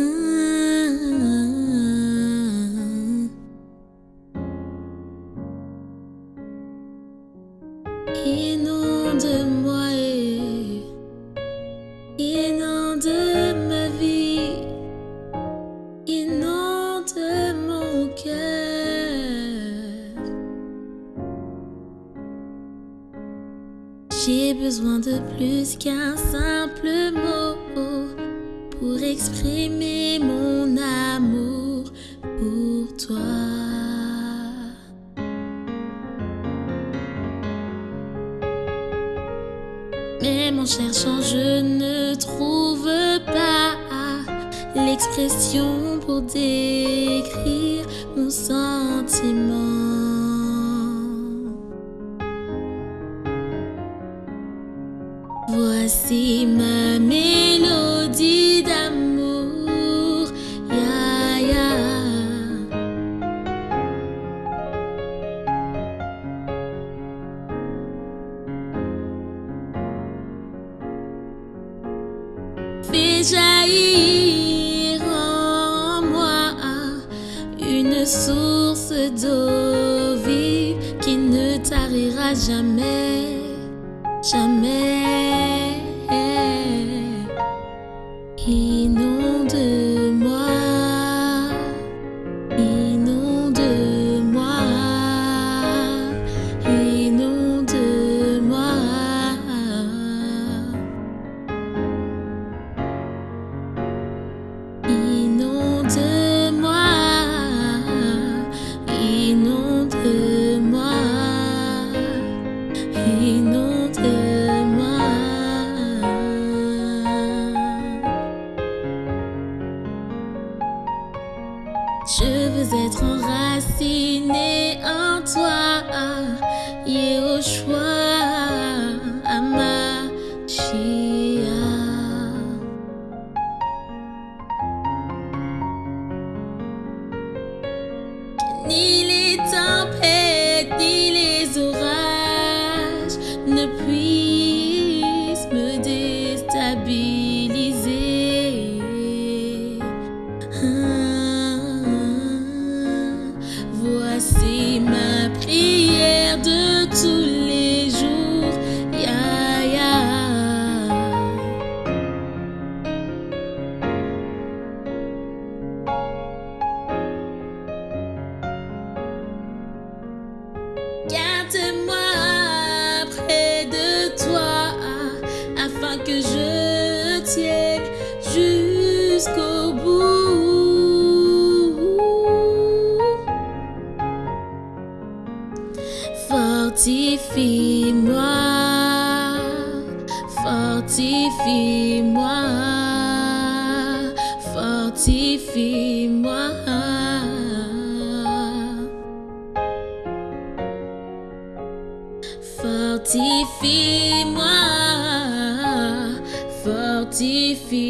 Mmh. Inonde-moi, inonde ma vie, inonde mon cœur. J'ai besoin de plus qu'un simple mot exprimer mon amour pour toi. Même en cherchant, je ne trouve pas l'expression pour décrire mon sentiment. Voici ma mélodie d'amour. Fais jaillir en moi une source d'eau vive qui ne tarira jamais, jamais. Inonde-moi, inonde-moi. Je veux être enraciné en toi, Yehoshua, voici ma prière de tous les jours. Ya, ya. Garde-moi près de toi afin que je Fortifie-moi, fortifie-moi, fortifie-moi. Fortifie-moi, fortifie-moi,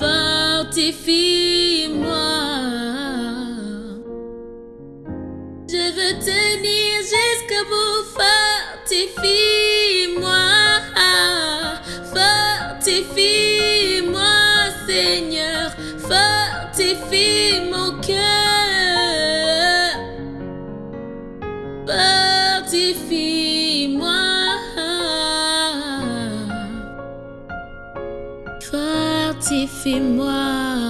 fortifie-moi. Fortifie mon cœur. Fortifie-moi. Fortifie-moi.